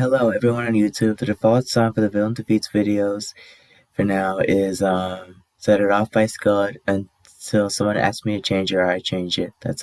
Hello everyone on YouTube. The default song for the Villain Defeats videos for now is um, Set It Off by Scud until someone asks me to change it or I change it. That's all.